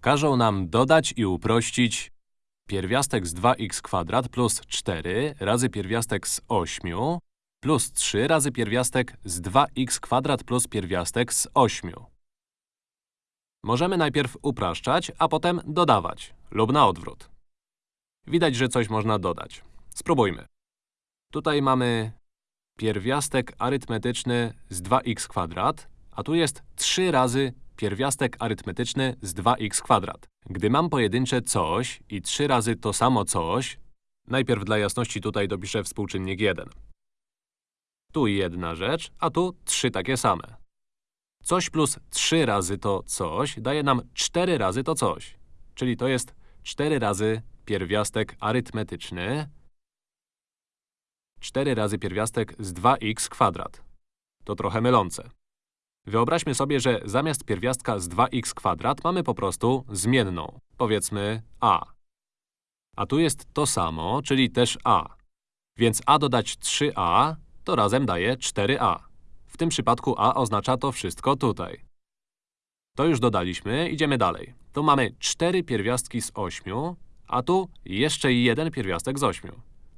Każą nam dodać i uprościć pierwiastek z 2x kwadrat plus 4 razy pierwiastek z 8 plus 3 razy pierwiastek z 2x kwadrat plus pierwiastek z 8. Możemy najpierw upraszczać, a potem dodawać, lub na odwrót. Widać, że coś można dodać. Spróbujmy. Tutaj mamy pierwiastek arytmetyczny z 2x kwadrat, a tu jest 3 razy pierwiastek arytmetyczny z 2x kwadrat. Gdy mam pojedyncze coś i 3 razy to samo coś, najpierw dla jasności tutaj dopiszę współczynnik 1. Tu jedna rzecz, a tu trzy takie same. Coś plus 3 razy to coś daje nam 4 razy to coś. Czyli to jest 4 razy pierwiastek arytmetyczny 4 razy pierwiastek z 2x kwadrat. To trochę mylące. Wyobraźmy sobie, że zamiast pierwiastka z 2x kwadrat mamy po prostu zmienną, powiedzmy a. A tu jest to samo, czyli też a. Więc a dodać 3a to razem daje 4a. W tym przypadku a oznacza to wszystko tutaj. To już dodaliśmy, idziemy dalej. Tu mamy 4 pierwiastki z 8, a tu jeszcze jeden pierwiastek z 8.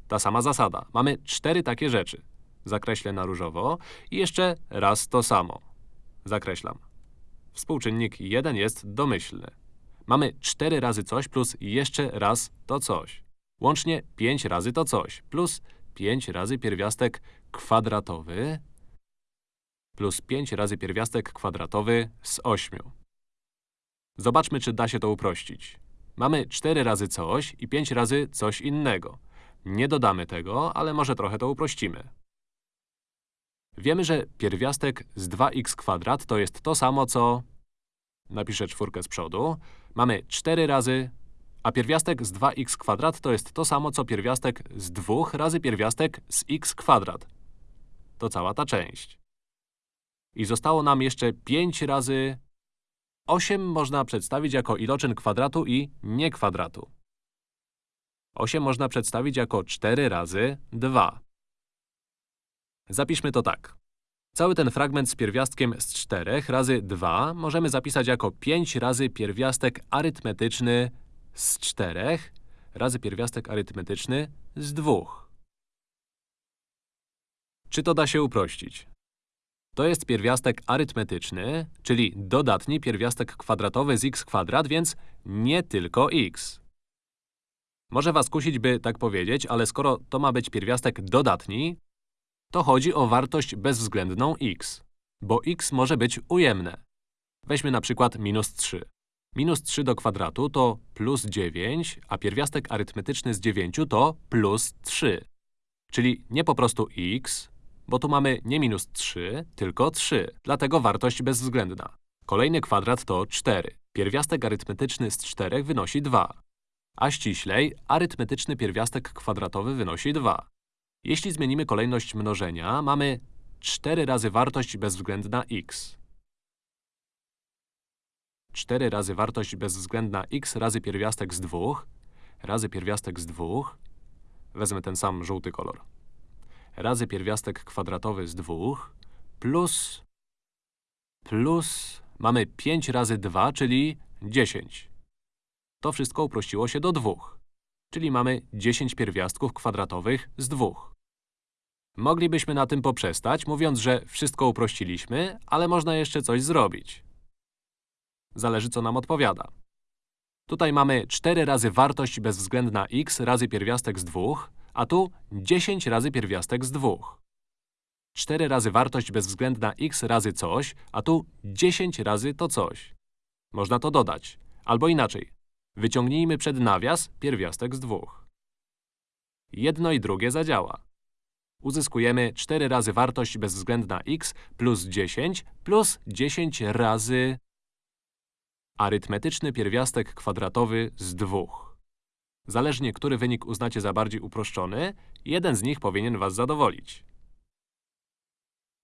Ta sama zasada. Mamy cztery takie rzeczy. Zakreślę na różowo i jeszcze raz to samo. Zakreślam. Współczynnik 1 jest domyślny. Mamy 4 razy coś plus jeszcze raz to coś. Łącznie 5 razy to coś plus 5 razy pierwiastek kwadratowy plus 5 razy pierwiastek kwadratowy z 8. Zobaczmy, czy da się to uprościć. Mamy 4 razy coś i 5 razy coś innego. Nie dodamy tego, ale może trochę to uprościmy. Wiemy, że pierwiastek z 2x kwadrat to jest to samo, co… Napiszę czwórkę z przodu. Mamy 4 razy, a pierwiastek z 2x kwadrat to jest to samo, co pierwiastek z 2 razy pierwiastek z x kwadrat. To cała ta część. I zostało nam jeszcze 5 razy… 8 można przedstawić jako iloczyn kwadratu i nie kwadratu. 8 można przedstawić jako 4 razy 2. Zapiszmy to tak. Cały ten fragment z pierwiastkiem z 4 razy 2 możemy zapisać jako 5 razy pierwiastek arytmetyczny z 4 razy pierwiastek arytmetyczny z 2. Czy to da się uprościć? To jest pierwiastek arytmetyczny, czyli dodatni pierwiastek kwadratowy z x kwadrat, więc nie tylko x. Może was kusić, by tak powiedzieć, ale skoro to ma być pierwiastek dodatni, to chodzi o wartość bezwzględną x, bo x może być ujemne. Weźmy na przykład minus 3. Minus 3 do kwadratu to plus 9, a pierwiastek arytmetyczny z 9 to plus 3. Czyli nie po prostu x, bo tu mamy nie minus 3, tylko 3, dlatego wartość bezwzględna. Kolejny kwadrat to 4. Pierwiastek arytmetyczny z 4 wynosi 2. A ściślej, arytmetyczny pierwiastek kwadratowy wynosi 2. Jeśli zmienimy kolejność mnożenia, mamy 4 razy wartość bezwzględna x. 4 razy wartość bezwzględna x razy pierwiastek z 2 razy pierwiastek z 2 wezmę ten sam żółty kolor razy pierwiastek kwadratowy z 2 plus plus mamy 5 razy 2, czyli 10. To wszystko uprościło się do 2, czyli mamy 10 pierwiastków kwadratowych z 2. Moglibyśmy na tym poprzestać, mówiąc, że wszystko uprościliśmy, ale można jeszcze coś zrobić. Zależy, co nam odpowiada. Tutaj mamy 4 razy wartość bezwzględna x razy pierwiastek z 2, a tu 10 razy pierwiastek z 2. 4 razy wartość bezwzględna x razy coś, a tu 10 razy to coś. Można to dodać. Albo inaczej. Wyciągnijmy przed nawias pierwiastek z dwóch. Jedno i drugie zadziała. Uzyskujemy 4 razy wartość bezwzględna x plus 10 plus 10 razy arytmetyczny pierwiastek kwadratowy z dwóch. Zależnie, który wynik uznacie za bardziej uproszczony, jeden z nich powinien was zadowolić.